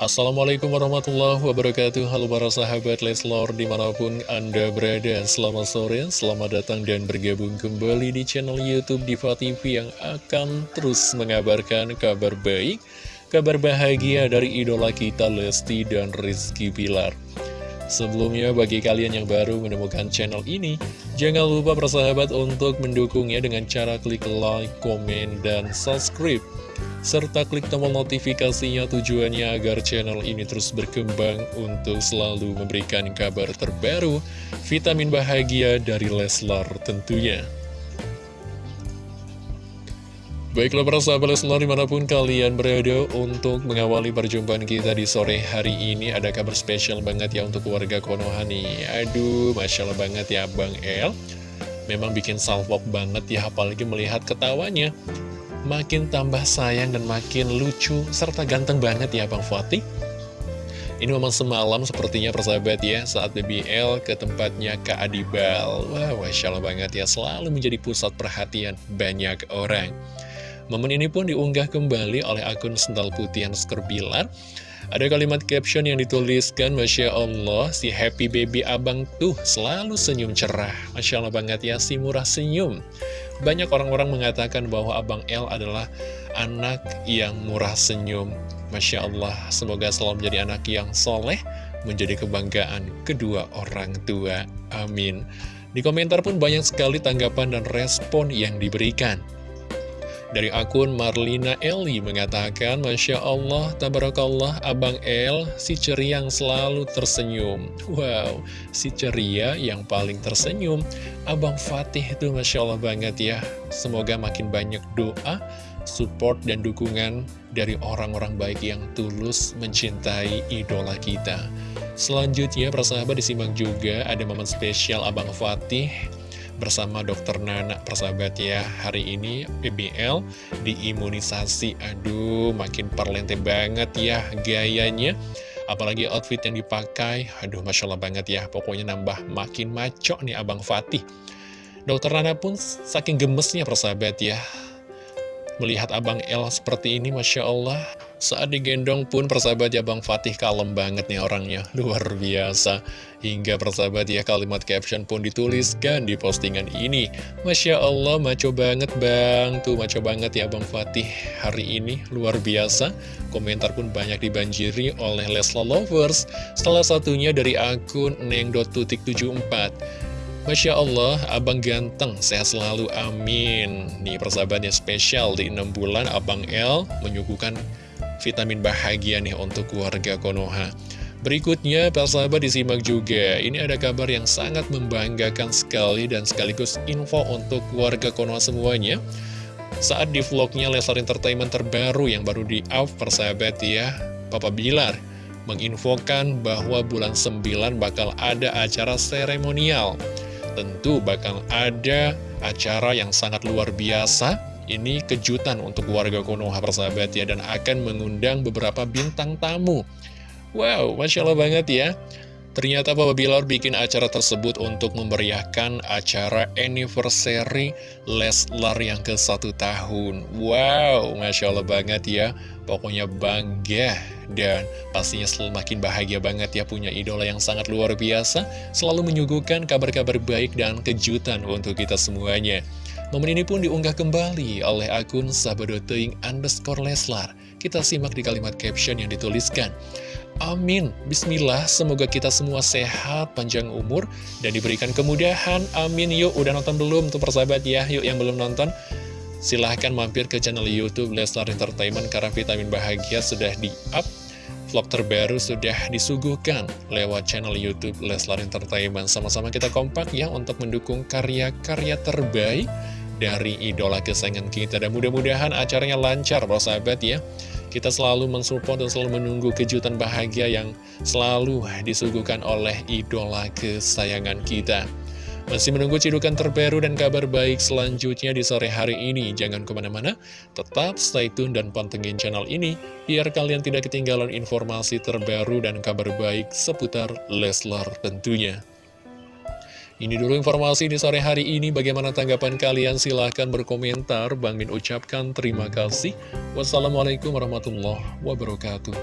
Assalamualaikum warahmatullahi wabarakatuh. Halo para sahabat Leslor di mana pun anda berada. Selamat sore, selamat datang dan bergabung kembali di channel Youtube Diva TV Yang akan terus mengabarkan kabar baik Kabar bahagia dari idola kita Lesti dan Rizky Pilar Sebelumnya bagi kalian yang baru menemukan channel ini Jangan lupa persahabat untuk mendukungnya dengan cara klik like, komen, dan subscribe serta klik tombol notifikasinya tujuannya agar channel ini terus berkembang untuk selalu memberikan kabar terbaru, vitamin bahagia dari Leslar tentunya. Baiklah para sahabat Leslar di mana pun kalian berada untuk mengawali perjumpaan kita di sore hari ini Ada kabar spesial banget ya untuk warga Konoha nih Aduh, Masya Allah banget ya Bang El Memang bikin salvok banget ya apalagi melihat ketawanya makin tambah sayang dan makin lucu serta ganteng banget ya Bang Fatih. Ini memang semalam sepertinya persahabat ya saat BBL ke tempatnya Kak Adibal. Wah, Masya Allah banget ya selalu menjadi pusat perhatian banyak orang. Momen ini pun diunggah kembali oleh akun Sendal Putih Hansker Bilar. Ada kalimat caption yang dituliskan, Masya Allah, si happy baby abang tuh selalu senyum cerah. Masya Allah banget ya, si murah senyum. Banyak orang-orang mengatakan bahwa Abang L adalah anak yang murah senyum. Masya Allah, semoga selalu menjadi anak yang soleh, menjadi kebanggaan kedua orang tua. Amin. Di komentar pun banyak sekali tanggapan dan respon yang diberikan. Dari akun Marlina Eli mengatakan, Masya Allah, Tabarakallah, Abang El, si ceria yang selalu tersenyum. Wow, si ceria yang paling tersenyum. Abang Fatih itu Masya Allah banget ya. Semoga makin banyak doa, support, dan dukungan dari orang-orang baik yang tulus mencintai idola kita. Selanjutnya, persahabat disimak juga ada momen spesial Abang Fatih bersama dokter Nana persahabat ya Hari ini BBL diimunisasi. Aduh makin perlente banget ya gayanya. Apalagi outfit yang dipakai. Aduh Masya Allah banget ya. Pokoknya nambah makin maco nih Abang Fatih. Dokter Nana pun saking gemesnya persahabat ya Melihat Abang El seperti ini Masya Allah saat digendong pun persahabat ya Bang Fatih kalem banget nih orangnya. Luar biasa. Hingga persahabat ya kalimat caption pun dituliskan di postingan ini. Masya Allah maco banget Bang. Tuh maco banget ya Bang Fatih hari ini. Luar biasa. Komentar pun banyak dibanjiri oleh Lesla Lovers. Salah satunya dari akun neng.tutik74 Masya Allah, Abang ganteng, sehat selalu, amin. Nih persahabatnya spesial di 6 bulan Abang L menyuguhkan vitamin bahagia nih untuk keluarga Konoha. Berikutnya, sahabat disimak juga. Ini ada kabar yang sangat membanggakan sekali dan sekaligus info untuk keluarga Konoha semuanya. Saat di vlognya Leslar Entertainment terbaru yang baru di-up persahabat ya, Papa Bilar menginfokan bahwa bulan 9 bakal ada acara seremonial. Tentu bakal ada acara yang sangat luar biasa ini kejutan untuk warga Konoha persahabat ya Dan akan mengundang beberapa bintang tamu Wow, Masya Allah banget ya Ternyata Papa Bilar bikin acara tersebut untuk memeriahkan acara anniversary Leslar yang ke satu tahun. Wow, Masya Allah banget ya. Pokoknya bangga dan pastinya semakin bahagia banget ya punya idola yang sangat luar biasa. Selalu menyuguhkan kabar-kabar baik dan kejutan untuk kita semuanya. Momen ini pun diunggah kembali oleh akun sahabat.teing underscore Leslar. Kita simak di kalimat caption yang dituliskan. Amin. Bismillah, semoga kita semua sehat, panjang umur, dan diberikan kemudahan. Amin. Yuk, udah nonton belum tuh persahabat ya? Yuk, yang belum nonton, silahkan mampir ke channel Youtube Leslar Entertainment karena vitamin bahagia sudah di-up. Vlog terbaru sudah disuguhkan lewat channel Youtube Leslar Entertainment. Sama-sama kita kompak ya untuk mendukung karya-karya terbaik dari idola kesayangan kita Dan mudah-mudahan acaranya lancar bro sahabat ya Kita selalu mensupport dan selalu menunggu kejutan bahagia yang selalu disuguhkan oleh idola kesayangan kita masih menunggu cidukan terbaru dan kabar baik selanjutnya di sore hari ini. Jangan ke mana-mana, tetap stay tune dan pantengin channel ini, biar kalian tidak ketinggalan informasi terbaru dan kabar baik seputar Leslar tentunya. Ini dulu informasi di sore hari ini. Bagaimana tanggapan kalian? Silahkan berkomentar. Bang Min ucapkan terima kasih. Wassalamualaikum warahmatullahi wabarakatuh.